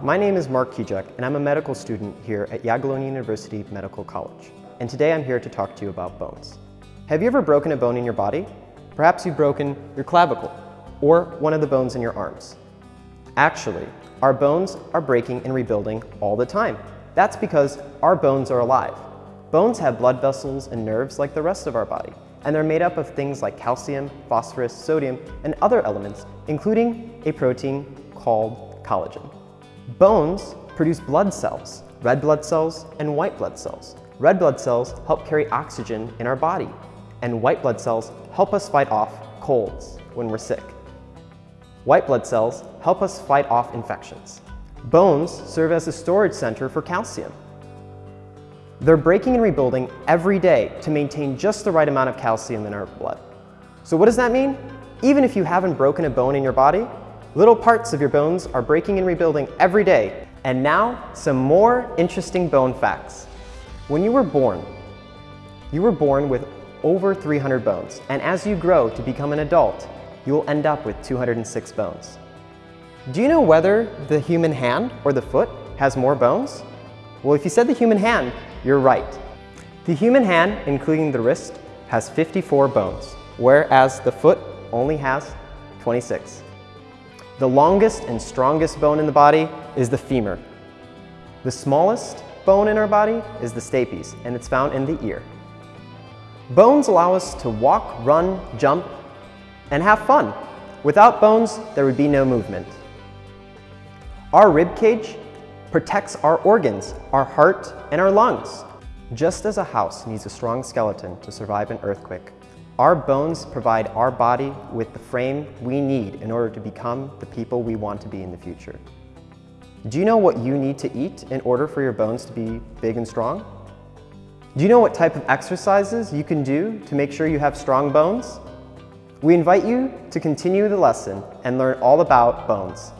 my name is Mark Kijek and I'm a medical student here at Jagiellonian University Medical College. And today I'm here to talk to you about bones. Have you ever broken a bone in your body? Perhaps you've broken your clavicle or one of the bones in your arms. Actually, our bones are breaking and rebuilding all the time. That's because our bones are alive. Bones have blood vessels and nerves like the rest of our body, and they're made up of things like calcium, phosphorus, sodium, and other elements, including a protein called collagen. Bones produce blood cells, red blood cells and white blood cells. Red blood cells help carry oxygen in our body, and white blood cells help us fight off colds when we're sick. White blood cells help us fight off infections. Bones serve as a storage center for calcium. They're breaking and rebuilding every day to maintain just the right amount of calcium in our blood. So what does that mean? Even if you haven't broken a bone in your body, little parts of your bones are breaking and rebuilding every day. And now, some more interesting bone facts. When you were born, you were born with over 300 bones, and as you grow to become an adult, you will end up with 206 bones. Do you know whether the human hand or the foot has more bones? Well, if you said the human hand, you're right. The human hand, including the wrist, has 54 bones, whereas the foot only has 26. The longest and strongest bone in the body is the femur. The smallest bone in our body is the stapes, and it's found in the ear. Bones allow us to walk, run, jump, and have fun. Without bones, there would be no movement. Our rib cage protects our organs, our heart, and our lungs. Just as a house needs a strong skeleton to survive an earthquake, our bones provide our body with the frame we need in order to become the people we want to be in the future. Do you know what you need to eat in order for your bones to be big and strong? Do you know what type of exercises you can do to make sure you have strong bones? We invite you to continue the lesson and learn all about bones.